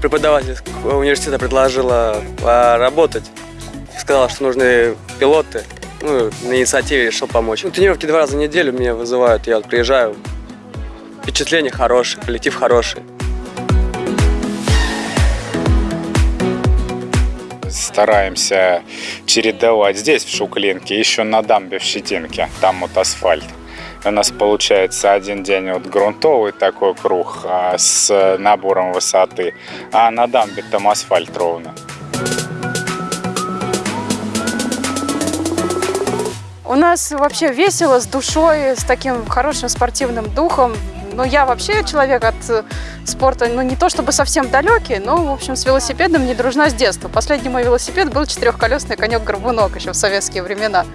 преподаватель университета предложила поработать. Сказала, что нужны пилоты. Ну, на инициативе решил помочь. Ну, тренировки два раза в неделю меня вызывают. Я вот приезжаю. Впечатление хорошее, коллектив хороший. стараемся чередовать здесь, в Шуклинке, еще на дамбе в Щетинке, там вот асфальт. У нас получается один день вот грунтовый такой круг а, с набором высоты, а на дамбе там асфальт ровно. У нас вообще весело, с душой, с таким хорошим спортивным духом. Ну, я вообще человек от э, спорта, ну, не то чтобы совсем далекий, но, в общем, с велосипедом не дружна с детства. Последний мой велосипед был четырехколесный конек-горбунок еще в советские времена.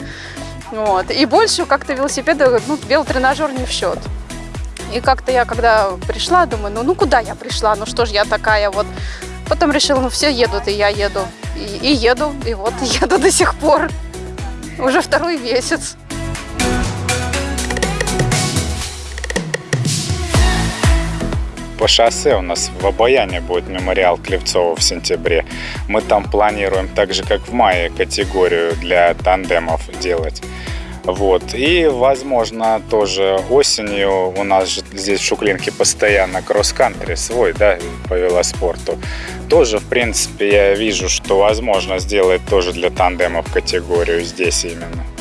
Вот. И больше как-то велосипеда, ну, велотренажер не в счет. И как-то я, когда пришла, думаю, ну, ну куда я пришла, ну что ж я такая вот. Потом решила, ну все едут, и я еду. И, и еду, и вот еду до сих пор. Уже второй месяц. По шоссе у нас в Обаяне будет мемориал Клевцова в сентябре. Мы там планируем так же, как в мае, категорию для тандемов делать. Вот. И, возможно, тоже осенью у нас же здесь в Шуклинке постоянно кросс-кантри свой, да, по велоспорту. Тоже, в принципе, я вижу, что возможно сделать тоже для тандемов категорию здесь именно.